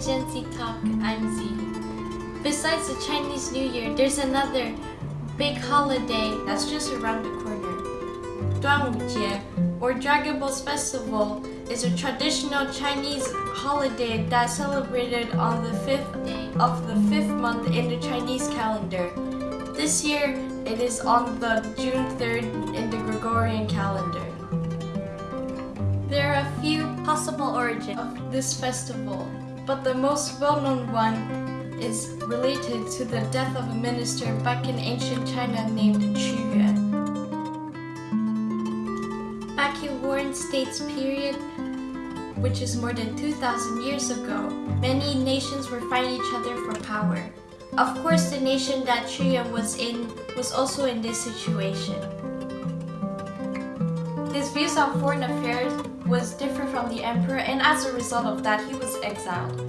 Gen Z Talk. I'm Z. Besides the Chinese New Year, there's another big holiday that's just around the corner. Duanwujie, or Dragon Boat Festival, is a traditional Chinese holiday that's celebrated on the fifth day of the fifth month in the Chinese calendar. This year, it is on the June 3rd in the Gregorian calendar. There are a few possible origins of this festival, but the most well-known one is related to the death of a minister back in ancient China named Qu Yuan. Back in Warring States period, which is more than 2,000 years ago, many nations were fighting each other for power. Of course, the nation that Qu Yuan was in was also in this situation. His views on foreign affairs was different from the emperor and as a result of that he was exiled.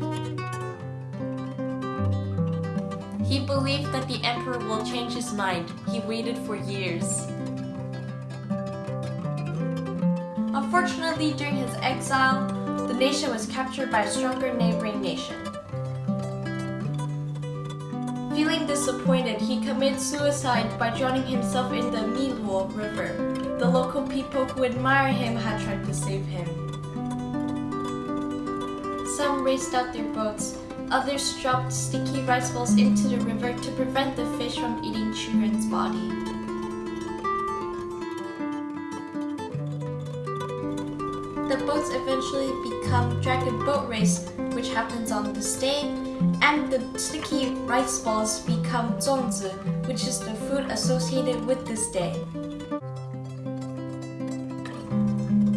He believed that the emperor will change his mind. He waited for years. Unfortunately, during his exile, the nation was captured by a stronger neighboring nation. Feeling disappointed, he committed suicide by drowning himself in the Miluo River. The local people who admire him had tried to save him. Some raced out their boats, others dropped sticky rice balls into the river to prevent the fish from eating Yuan's body. The boats eventually become Dragon Boat Race, which happens on this day, and the sticky rice balls become zongzi, which is the food associated with this day.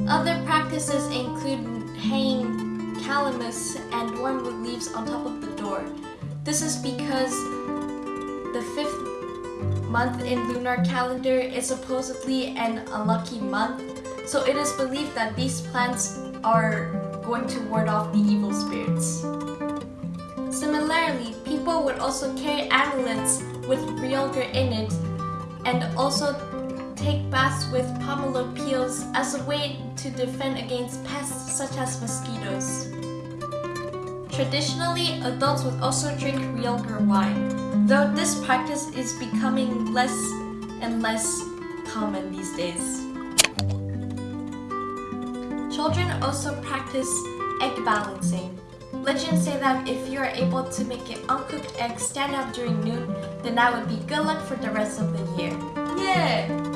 Other practices include hanging calamus and wormwood leaves on top of the door. This is because the fifth month in lunar calendar is supposedly an unlucky month, so it is believed that these plants are going to ward off the evil spirits. Similarly, people would also carry amulets with realgar in it and also take baths with pomelo peels as a way to defend against pests such as mosquitoes. Traditionally, adults would also drink realgar wine, though this practice is becoming less and less common these days. Children also practice egg balancing. Legends say that if you are able to make an uncooked egg stand up during noon, then that would be good luck for the rest of the year. Yeah!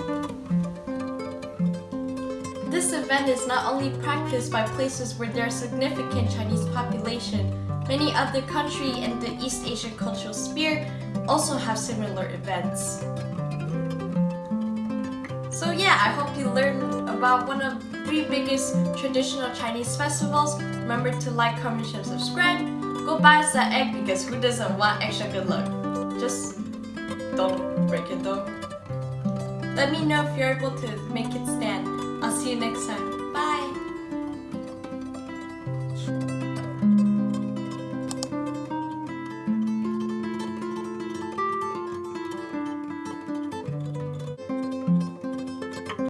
This event is not only practiced by places where there is significant Chinese population, many other countries in the East Asian cultural sphere also have similar events. So yeah, I hope you learned about one of the three biggest traditional Chinese festivals. Remember to like, comment, and subscribe. Go buy us that egg because who doesn't want extra good luck? Just don't break it though. Let me know if you're able to make it stand. I'll see you next time. Bye!